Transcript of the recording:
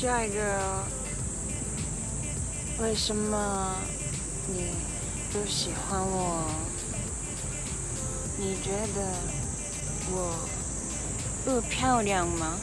下一个，为什么你不喜欢我？你觉得我不漂亮吗？